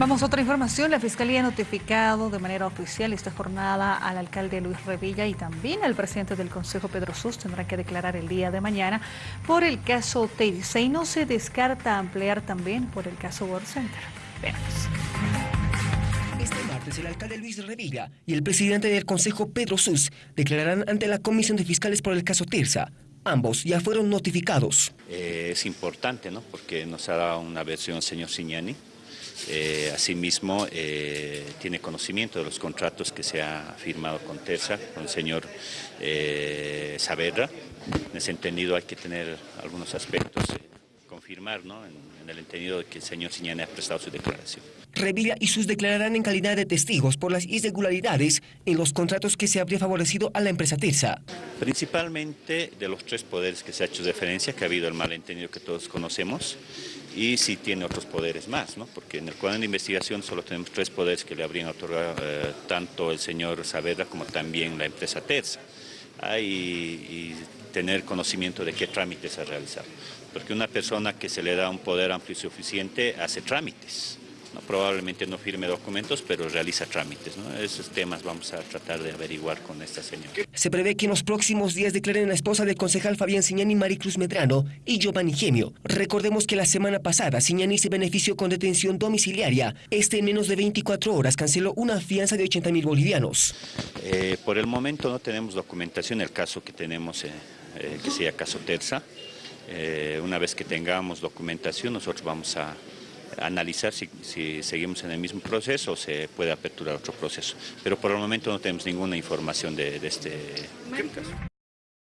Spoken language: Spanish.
Vamos a otra información. La Fiscalía ha notificado de manera oficial esta jornada al alcalde Luis Revilla y también al presidente del Consejo Pedro Sus. Tendrán que declarar el día de mañana por el caso Teise y no se descarta ampliar también por el caso World Center. Veamos. Este martes el alcalde Luis Revilla y el presidente del Consejo Pedro Sus declararán ante la Comisión de Fiscales por el caso Terza. Ambos ya fueron notificados. Eh, es importante, ¿no? Porque nos ha dado una versión el señor Signani eh, asimismo, eh, tiene conocimiento de los contratos que se ha firmado con TERSA, con el señor eh, Saavedra. En ese entendido hay que tener algunos aspectos, eh, confirmar ¿no? en, en, el entendido de que el señor Siñane ha prestado su declaración. Revilla y sus declararán en calidad de testigos por las irregularidades en los contratos que se habría favorecido a la empresa TERSA. Principalmente de los tres poderes que se ha hecho referencia, que ha habido el malentendido que todos conocemos, y si tiene otros poderes más, ¿no? porque en el cuadro de investigación solo tenemos tres poderes que le habrían otorgado eh, tanto el señor Saavedra como también la empresa Terza. Ah, y, tener conocimiento de qué trámites ha realizado, porque una persona que se le da un poder amplio y suficiente hace trámites. ¿No? probablemente no firme documentos, pero realiza trámites. ¿no? Esos temas vamos a tratar de averiguar con esta señora. Se prevé que en los próximos días declaren la esposa del concejal Fabián Siñani, Maricruz Medrano y Giovanni Gemio. Recordemos que la semana pasada Siñani se benefició con detención domiciliaria. Este en menos de 24 horas canceló una fianza de 80 mil bolivianos. Eh, por el momento no tenemos documentación, el caso que tenemos, eh, eh, que sea caso Terza. Una vez que tengamos documentación, nosotros vamos a analizar si, seguimos en el mismo proceso o se puede aperturar otro proceso. Pero por el momento no tenemos ninguna información de, de este caso.